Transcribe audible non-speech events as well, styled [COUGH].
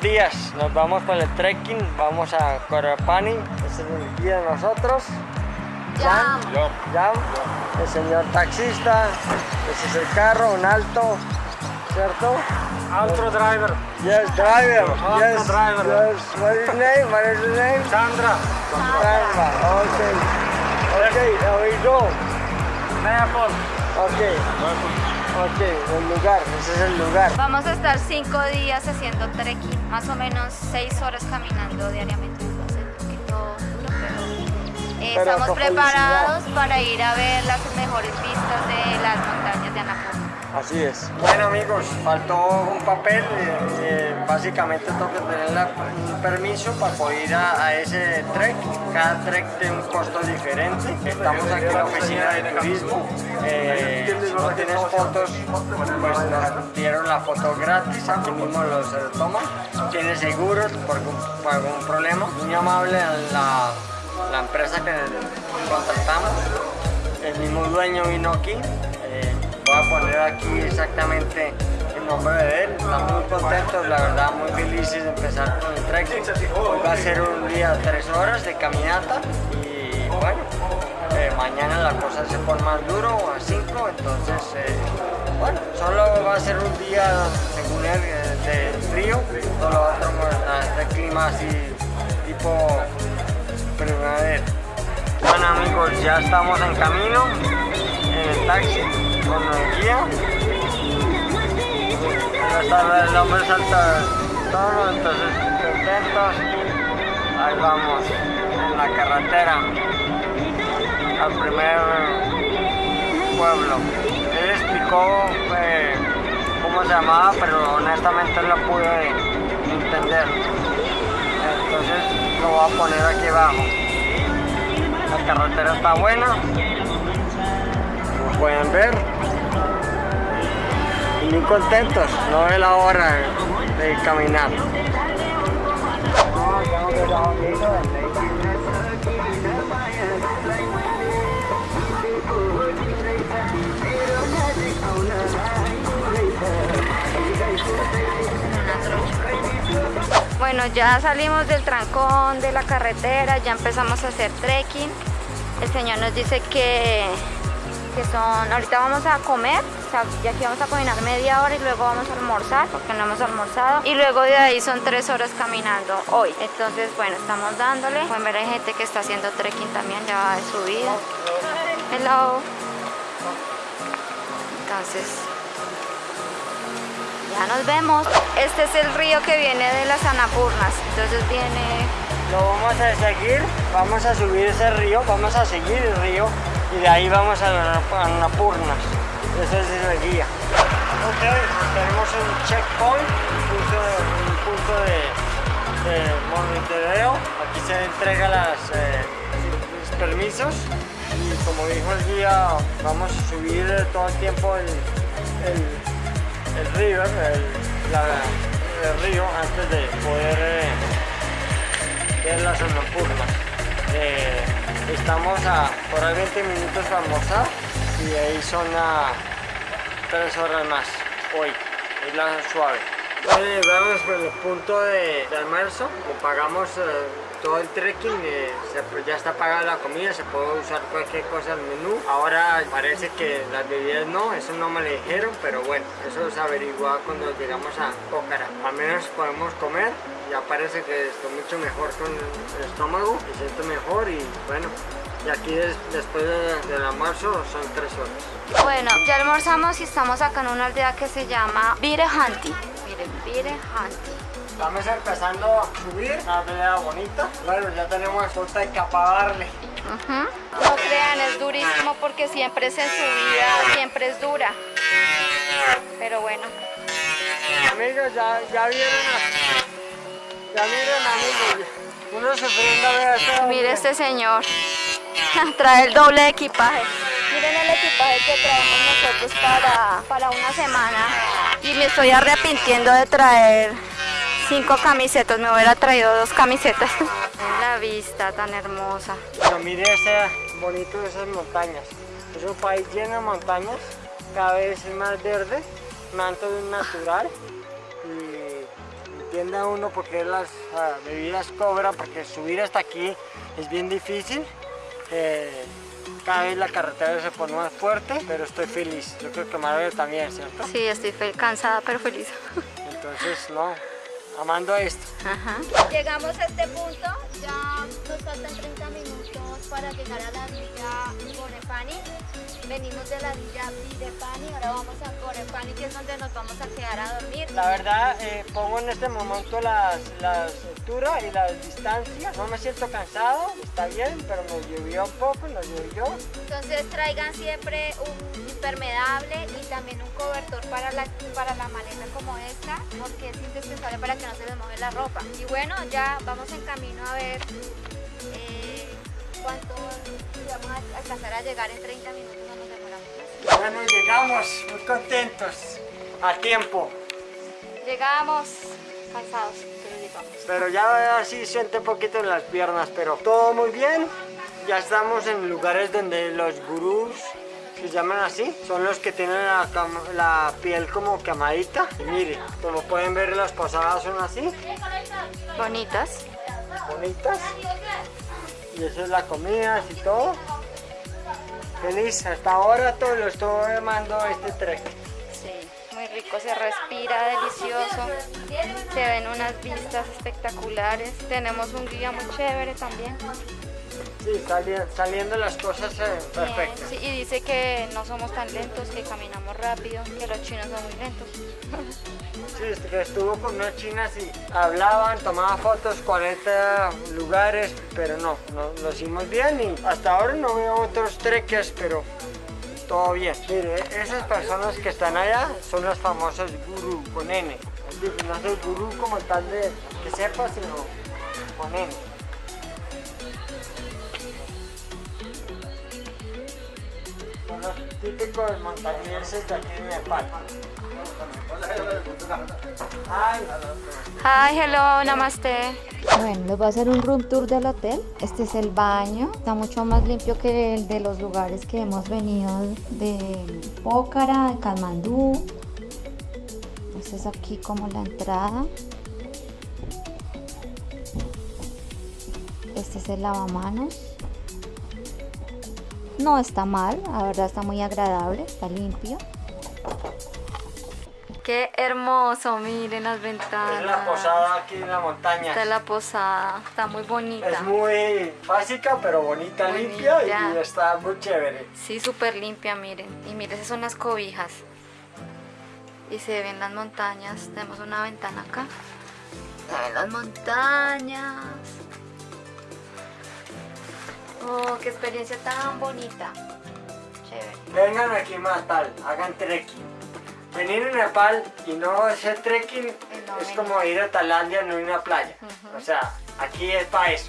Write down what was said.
dos días nos vamos con el trekking, vamos a Corapani, ese es el día de nosotros. Jam. Jam, el señor taxista, ese es el carro, un alto, ¿cierto? Auto driver. Yes, driver. Yes, driver. Yes. What is name? What is your name? Sandra. Sandra. Okay. Okay, there we go. El lugar, ese es el lugar. Vamos a estar cinco días haciendo trekking, más o menos seis horas caminando diariamente. Va a ser un poquito duro, pero, eh, Pero estamos preparados para ir a ver las mejores vistas Así es. Bueno amigos, faltó un papel, eh, eh, básicamente tengo que tener la- un permiso para poder ir a, ese trek. Cada trek tiene un costo diferente. Estamos aquí en la oficina de turismo. Eh, si no tienes fotos, pues nos dieron la foto gratis, aquí mismo los toman. Tiene seguros por algún problema. Muy amable la, la empresa que contratamos. El mismo dueño vino aquí. Voy a poner aquí exactamente el nombre de él. Estamos muy contentos, la verdad, muy felices de empezar con el. Hoy va a ser un día de tres horas de caminata y bueno, eh, mañana la cosa se pone más duro a cinco, entonces eh, bueno, solo va a ser un día, según él, eh, de frío, todo lo otro pues, de clima así tipo primavera. Bueno amigos, ya estamos en camino, en el taxi, con el guía. El hombre salta todo, entonces contentos. Ahí vamos, en la carretera, al primer pueblo. Él explicó eh, cómo se llamaba, pero honestamente no pude entender. Entonces lo voy a poner aquí abajo. La carretera está buena. Pueden ver. Muy contentos. No es la hora de caminar. Bueno, ya salimos del trancón de la carretera, ya empezamos a hacer trekking. El señor nos dice que, que son, ahorita vamos a comer, o sea, ya aquí vamos a caminar media hora y luego vamos a almorzar, porque no hemos almorzado. Y luego de ahí son tres horas caminando hoy. Entonces, bueno, estamos dándole. Pueden ver, hay gente que está haciendo trekking también, ya va de subida. Hello. Entonces, ya nos vemos. Este es el río que viene de las Anapurnas. Entonces viene... Lo vamos a seguir, vamos a subir ese río, vamos a seguir el río y de ahí vamos a las Annapurnas. Ese es el guía. Ok, tenemos un checkpoint, un punto de, de, monitoreo. Aquí se entrega las, eh, los permisos y como dijo el guía, vamos a subir todo el tiempo el, el, el río, el, la- río antes de poder eh, ver las Annapurnas. Eh, estamos a por ahí 20 minutos para almorzar y ahí son a 3 horas más hoy, es la suave. Eh, vamos por el punto de, de almuerzo, como pagamos eh, todo el trekking, eh, ya está pagada la comida, se puede usar cualquier cosa al menú. Ahora parece que las bebidas no, eso no me lo dijeron, pero bueno, eso se averigua cuando llegamos a Pócara. Al menos podemos comer, ya parece que estoy mucho mejor con el estómago, me siento mejor y bueno, y aquí des- después de- del almuerzo son tres horas. Bueno, ya almorzamos y estamos acá en una aldea que se llama Virejanti. Miren, Virejanti. Estamos empezando a subir, una aldea bonita. Bueno, ya tenemos otra capa a darle. Ujú. No crean, es durísimo porque siempre es en subida, siempre es dura. Pero bueno, Amigos, ya, ya vieron a... Ya vieron amigos, uno sufriendo a ver esto. mire este señor. [LAUGHS] Trae el doble de equipaje. Miren el equipaje que traemos nosotros para, para una semana. Y me estoy arrepintiendo de traer cinco camisetas. Me hubiera traído dos camisetas. [LAUGHS] La vista tan hermosa. Pero mire ese bonito de esas montañas. Es un país lleno de montañas, cada vez más verde, manto natural y entienda uno por qué las ah, bebidas cobran, porque subir hasta aquí es bien difícil. Eh, cada vez la carretera se pone más fuerte, pero estoy feliz. Yo creo que Mario también, ¿cierto? Sí, estoy cansada pero feliz. Entonces, no, amando esto. Ajá. Llegamos a este punto, ya nos faltan 30 minutos para llegar a la villa Corepani. Venimos de la villa Videpani, ahora vamos a Corepani, que es donde nos vamos a quedar a dormir. La verdad, eh, pongo en este momento las, las y las distancias. No me siento cansado, está bien, pero nos llovió un poco, nos llovió. Entonces traigan siempre un impermeable y también un cobertor para la, para la maleta como esta, porque es indispensable para que no se les moje la ropa. Y bueno, ya vamos en camino a ver eh, cuánto vamos a alcanzar a llegar en 30 minutos, no nos demoramos. Bueno, llegamos, muy contentos, a tiempo. Llegamos cansados, pero ya así siente un poquito en las piernas, pero todo muy bien. Ya estamos en lugares donde los gurús se llaman así, son los que tienen la, piel como quemadita. Y mire, como pueden ver las posadas son así, Bonitas. bonitas. Y eso es la comida y todo. Feliz, hasta ahora todo lo estoy amando este trek. Muy rico, se respira delicioso. Se ven unas vistas espectaculares. Tenemos un guía muy chévere también. Sí, sali- saliendo las cosas eh, perfectas. sí, y dice que no somos tan lentos, que caminamos rápido, que los chinos son muy lentos. [LAUGHS] Sí, este que estuvo con unas chinas y hablaban, tomaban fotos, 40 lugares, pero no, no, lo hicimos bien y hasta ahora no veo otros trekkers, pero todo bien. Mire, esas personas que están allá son los famosos gurú con N. No el gurú como tal de que sepa, sino con N. Son los típicos montañeses de aquí de Nepal. Hi, hello, namaste. Bueno, les voy a hacer un room tour del hotel. Este es el baño. Está mucho más limpio que el de los lugares que hemos venido de Pócara, de Kalmandú. Este es aquí como la entrada. Este es el lavamanos. No está mal, la verdad está muy agradable, está limpio. Qué hermoso, miren las ventanas. es la posada aquí en la montaña. Esta es la posada, está muy bonita. Es muy básica, pero bonita, Muy limpia limpia. y está muy chévere. Sí, súper limpia, miren. Y miren, esas son las cobijas. Y se ven las montañas. Tenemos una ventana acá. Se ven las montañas. Oh, qué experiencia tan bonita. Chévere. Vengan aquí más tal, hagan trekking. Venir a Nepal y no hacer trekking no es como ir a Tailandia en una playa. O sea, aquí es para eso.